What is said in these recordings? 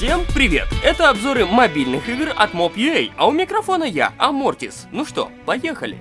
Всем привет! Это обзоры мобильных игр от Mob.ua, а у микрофона я, Амортис. Ну что, поехали!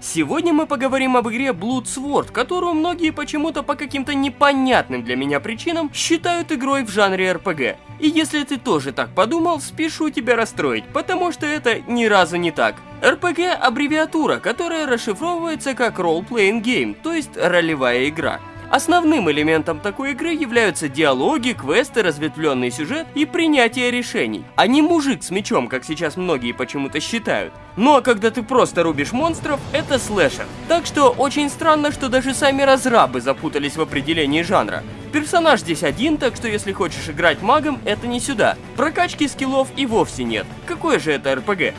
Сегодня мы поговорим об игре Blood Sword, которую многие почему-то по каким-то непонятным для меня причинам считают игрой в жанре RPG. И если ты тоже так подумал, спешу тебя расстроить, потому что это ни разу не так. RPG – аббревиатура, которая расшифровывается как Role Playing Game, то есть ролевая игра. Основным элементом такой игры являются диалоги, квесты, разветвленный сюжет и принятие решений, а не мужик с мечом, как сейчас многие почему-то считают. Ну а когда ты просто рубишь монстров, это слэшер. Так что очень странно, что даже сами разрабы запутались в определении жанра. Персонаж здесь один, так что если хочешь играть магом, это не сюда. Прокачки скиллов и вовсе нет. Какое же это РПГ?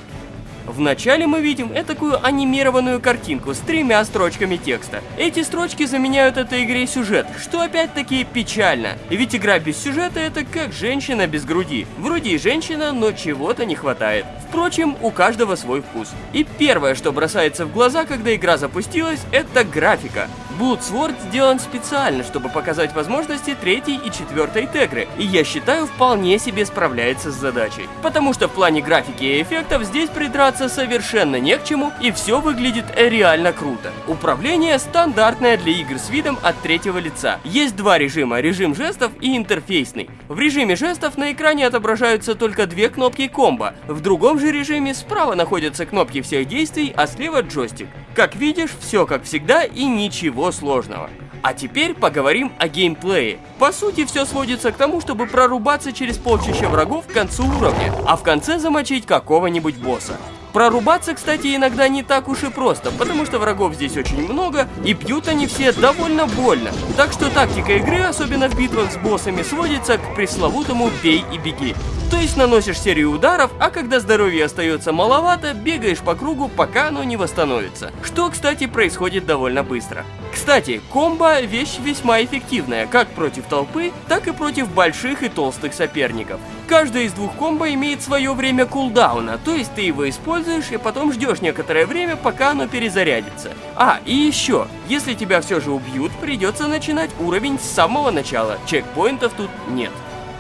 Вначале мы видим такую анимированную картинку с тремя строчками текста. Эти строчки заменяют этой игре сюжет, что опять-таки печально. Ведь игра без сюжета это как женщина без груди. Вроде и женщина, но чего-то не хватает. Впрочем, у каждого свой вкус. И первое, что бросается в глаза, когда игра запустилась, это графика. Bloodsword сделан специально, чтобы показать возможности третьей и четвертой тегры, и я считаю, вполне себе справляется с задачей. Потому что в плане графики и эффектов здесь придраться совершенно не к чему, и все выглядит реально круто. Управление стандартное для игр с видом от третьего лица. Есть два режима, режим жестов и интерфейсный. В режиме жестов на экране отображаются только две кнопки комбо, в другом же режиме справа находятся кнопки всех действий, а слева джойстик. Как видишь, все как всегда и ничего сложного. А теперь поговорим о геймплее. По сути, все сводится к тому, чтобы прорубаться через полчища врагов к концу уровня, а в конце замочить какого-нибудь босса. Прорубаться, кстати, иногда не так уж и просто, потому что врагов здесь очень много, и пьют они все довольно больно. Так что тактика игры, особенно в битвах с боссами, сводится к пресловутому «бей и беги». То есть наносишь серию ударов, а когда здоровья остается маловато, бегаешь по кругу, пока оно не восстановится. Что, кстати, происходит довольно быстро. Кстати, комбо – вещь весьма эффективная, как против толпы, так и против больших и толстых соперников. Каждая из двух комбо имеет свое время кулдауна, то есть ты его используешь и потом ждешь некоторое время, пока оно перезарядится. А, и еще, если тебя все же убьют, придется начинать уровень с самого начала, чекпоинтов тут нет.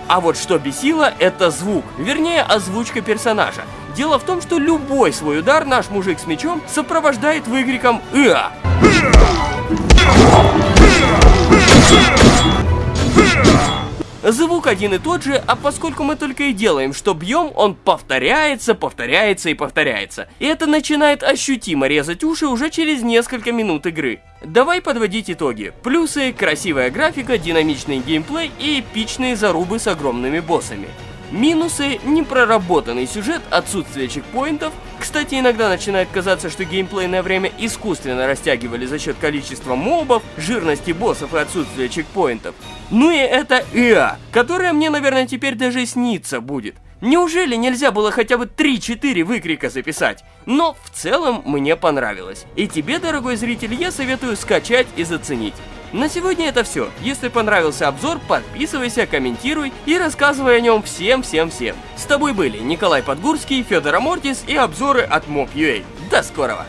А вот что бесило, это звук, вернее озвучка персонажа. Дело в том, что любой свой удар наш мужик с мечом сопровождает выкриком «Иа!». Звук один и тот же, а поскольку мы только и делаем, что бьем, он повторяется, повторяется и повторяется. И это начинает ощутимо резать уши уже через несколько минут игры. Давай подводить итоги. Плюсы – красивая графика, динамичный геймплей и эпичные зарубы с огромными боссами. Минусы – непроработанный сюжет, отсутствие чекпоинтов. Кстати, иногда начинает казаться, что геймплейное время искусственно растягивали за счет количества мобов, жирности боссов и отсутствия чекпоинтов. Ну и это ИА, которая мне, наверное, теперь даже снится будет. Неужели нельзя было хотя бы 3-4 выкрика записать? Но в целом мне понравилось. И тебе, дорогой зритель, я советую скачать и заценить. На сегодня это все. Если понравился обзор, подписывайся, комментируй и рассказывай о нем всем-всем-всем. С тобой были Николай Подгурский, Федор Амортис и обзоры от Mob.ua. До скорого!